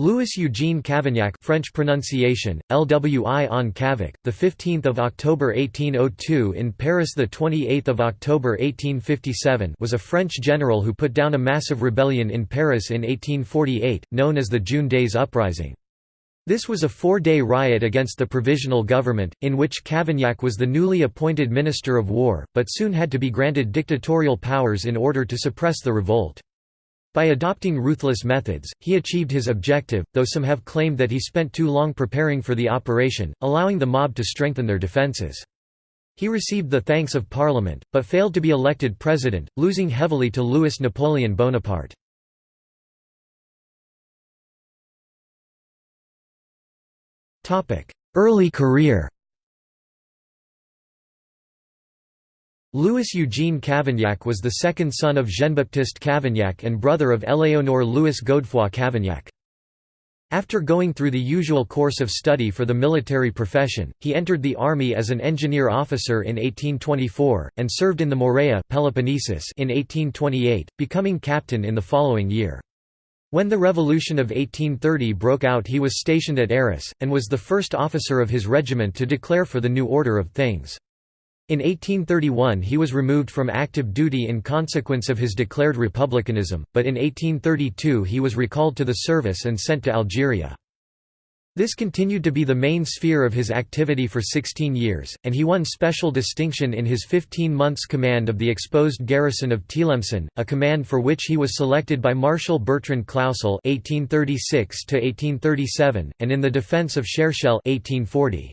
Louis Eugene Cavaignac French pronunciation LWI on Cavac the 15th of October 1802 in Paris the 28th of October 1857 was a French general who put down a massive rebellion in Paris in 1848 known as the June Days Uprising this was a four-day riot against the provisional government, in which Cavaignac was the newly appointed Minister of War, but soon had to be granted dictatorial powers in order to suppress the revolt. By adopting ruthless methods, he achieved his objective, though some have claimed that he spent too long preparing for the operation, allowing the mob to strengthen their defences. He received the thanks of Parliament, but failed to be elected president, losing heavily to Louis Napoleon Bonaparte. Early career Louis Eugene Cavaignac was the second son of Jean-Baptiste Cavaignac and brother of Éléonore Louis Godefroy Cavaignac. After going through the usual course of study for the military profession, he entered the army as an engineer officer in 1824, and served in the Morea Peloponnesus in 1828, becoming captain in the following year. When the Revolution of 1830 broke out he was stationed at Arras, and was the first officer of his regiment to declare for the new order of things. In 1831 he was removed from active duty in consequence of his declared republicanism, but in 1832 he was recalled to the service and sent to Algeria. This continued to be the main sphere of his activity for 16 years, and he won special distinction in his 15 months command of the exposed garrison of Tlemcen, a command for which he was selected by Marshal Bertrand Clausel (1836–1837), and in the defence of Cherchell (1840).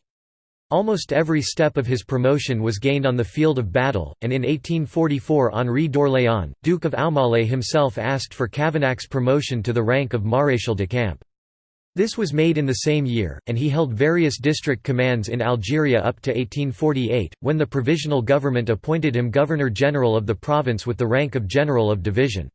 Almost every step of his promotion was gained on the field of battle, and in 1844 Henri d'Orléans, Duke of Aumale himself asked for Cavaignac's promotion to the rank of Maréchal de Camp. This was made in the same year, and he held various district commands in Algeria up to 1848, when the provisional government appointed him Governor-General of the province with the rank of General of Division.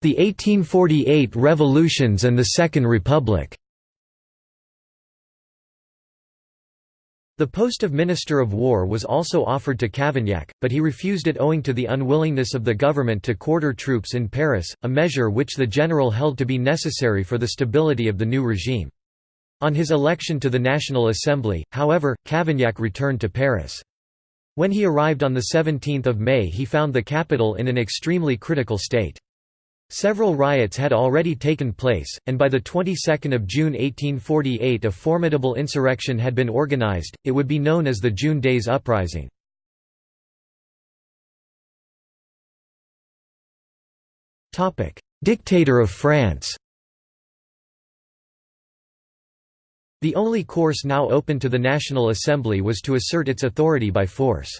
The 1848 revolutions and the Second Republic The post of Minister of War was also offered to Cavaignac, but he refused it owing to the unwillingness of the government to quarter troops in Paris, a measure which the general held to be necessary for the stability of the new regime. On his election to the National Assembly, however, Cavaignac returned to Paris. When he arrived on 17 May he found the capital in an extremely critical state. Several riots had already taken place, and by the 22nd of June 1848 a formidable insurrection had been organized, it would be known as the June Days Uprising. Dictator of France The only course now open to the National Assembly was to assert its authority by force.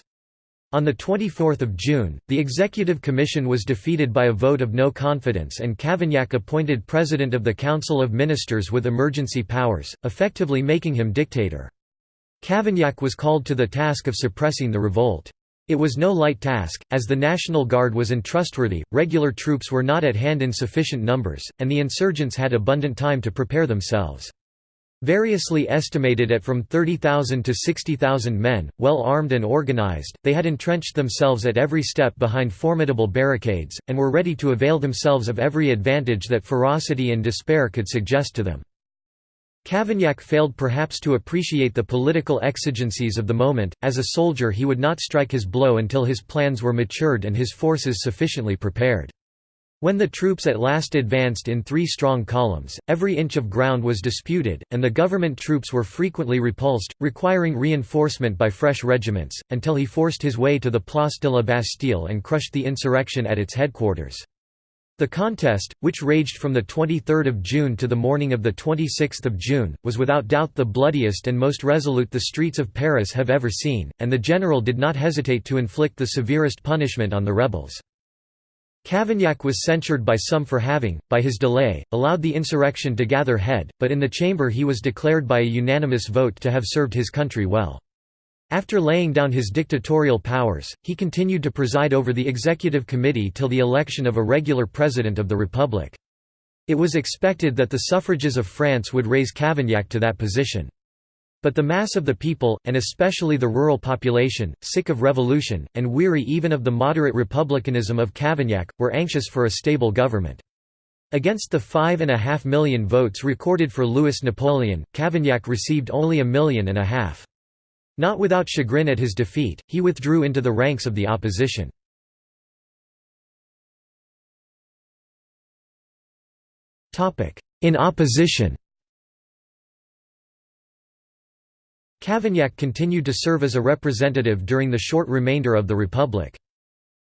On 24 June, the Executive Commission was defeated by a vote of no confidence and Cavaignac appointed President of the Council of Ministers with emergency powers, effectively making him dictator. Cavaignac was called to the task of suppressing the revolt. It was no light task, as the National Guard was untrustworthy, regular troops were not at hand in sufficient numbers, and the insurgents had abundant time to prepare themselves. Variously estimated at from 30,000 to 60,000 men, well armed and organized, they had entrenched themselves at every step behind formidable barricades, and were ready to avail themselves of every advantage that ferocity and despair could suggest to them. Cavaignac failed perhaps to appreciate the political exigencies of the moment, as a soldier he would not strike his blow until his plans were matured and his forces sufficiently prepared. When the troops at last advanced in three strong columns, every inch of ground was disputed, and the government troops were frequently repulsed, requiring reinforcement by fresh regiments, until he forced his way to the Place de la Bastille and crushed the insurrection at its headquarters. The contest, which raged from 23 June to the morning of 26 June, was without doubt the bloodiest and most resolute the streets of Paris have ever seen, and the general did not hesitate to inflict the severest punishment on the rebels. Cavaignac was censured by some for having, by his delay, allowed the insurrection to gather head, but in the chamber he was declared by a unanimous vote to have served his country well. After laying down his dictatorial powers, he continued to preside over the executive committee till the election of a regular president of the republic. It was expected that the suffrages of France would raise Cavaignac to that position. But the mass of the people, and especially the rural population, sick of revolution, and weary even of the moderate republicanism of Cavaignac, were anxious for a stable government. Against the five and a half million votes recorded for Louis Napoleon, Cavaignac received only a million and a half. Not without chagrin at his defeat, he withdrew into the ranks of the opposition. In opposition Cavaignac continued to serve as a representative during the short remainder of the Republic.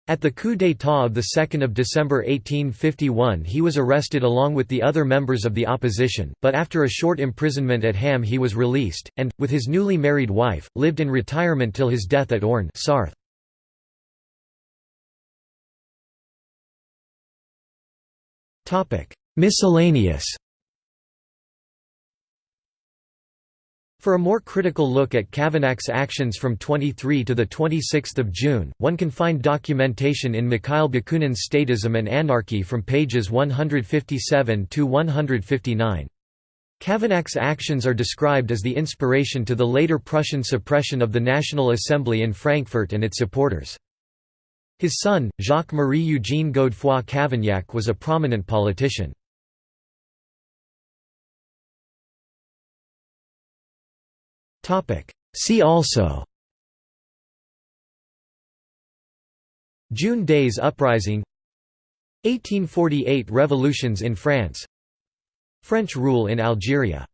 At the coup d'état of 2 December 1851 he was arrested along with the other members of the opposition, but after a short imprisonment at Ham he was released, and, with his newly married wife, lived in retirement till his death at Orne Sarthe. Miscellaneous For a more critical look at Cavaignac's actions from 23 to 26 June, one can find documentation in Mikhail Bakunin's Statism and Anarchy from pages 157–159. Cavaignac's actions are described as the inspiration to the later Prussian suppression of the National Assembly in Frankfurt and its supporters. His son, Jacques-Marie Eugène Godefroy Cavaignac was a prominent politician. See also. June Days Uprising. 1848 Revolutions in France. French rule in Algeria